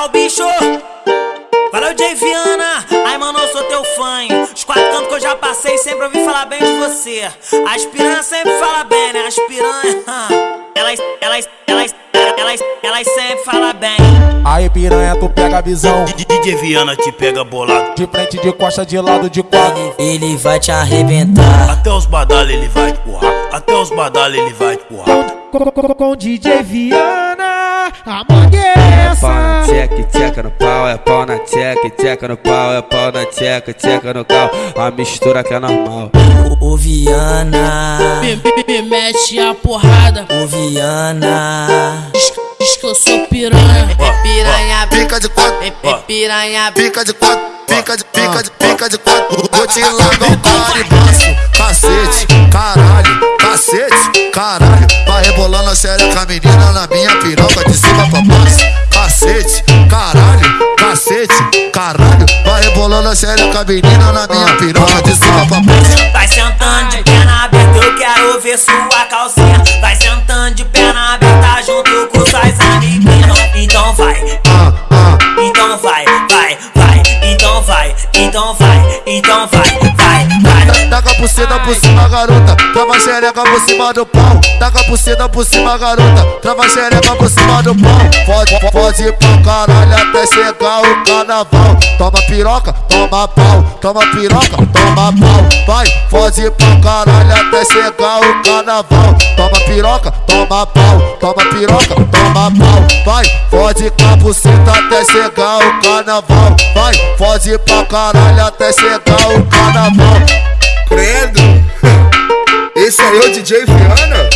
É o bicho. Valeu, Jay Viana. Ai, mano, eu sou teu fã. Os quatro cantos que eu já passei, sempre ouvi falar bem de você. As piranhas sempre fala bem, né? As piranhas. Elas, elas, elas, elas, elas sempre falam bem. Aí piranha, tu pega a visão. DJ Viana te pega bolado. De frente, de costa, de lado, de quatro. Ele vai te arrebentar. Até os badalhos ele vai te empurrar. Até os badalhos ele vai te empurrar. Com DJ Viana, a mangue é Pau na tcheca, tcheca no pau, é pau na tcheca, tcheca no pau, é pau na tcheca, tcheca no cal. A mistura que é normal. Ô Viana, Me, me, me mete a porrada, ô Viana. diz, diz que eu sou piranha. Piranha, Pica de quatro, piranha, pica de quatro, pica de, pica de, pica de quatro. Vou te largar o caribaço, cacete, caralho, cacete, Vai rebolando a xereca, menina, na minha piroca, de cima pra baixo. Cacete, caralho, cacete, caralho. Vai rebolando a xereca, menina, na minha piroca, de cima pra baixo. Vai sentando de perna aberta, eu quero ver sua calcinha. Vai sentando de perna aberta junto com suas amiguinhas. Então vai, então vai, vai, vai. Então vai, então vai, então vai, vai. Taca por cima, por cima, garota. Trava xereca por cima do pau. Taca por cima, por cima, garota. Trava xereca por cima do pau. Pode ir pra caralho até chegar o carnaval. Toma piroca, toma pau. Toma piroca, toma pau. Vai, pode ir pra caralho até chegar o carnaval. Toma piroca, toma pau. Toma piroca, toma pau. Vai, pode ir com a buceta até chegar o carnaval. Vai, pode ir pra caralho até chegar o carnaval. J. Fiana.